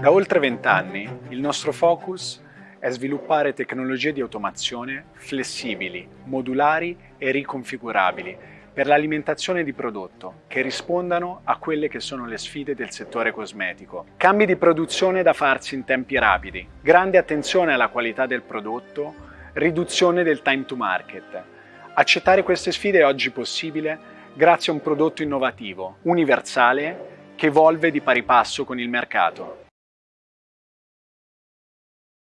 Da oltre vent'anni il nostro focus è sviluppare tecnologie di automazione flessibili, modulari e riconfigurabili per l'alimentazione di prodotto che rispondano a quelle che sono le sfide del settore cosmetico. Cambi di produzione da farsi in tempi rapidi, grande attenzione alla qualità del prodotto, riduzione del time to market. Accettare queste sfide è oggi possibile grazie a un prodotto innovativo, universale, che evolve di pari passo con il mercato.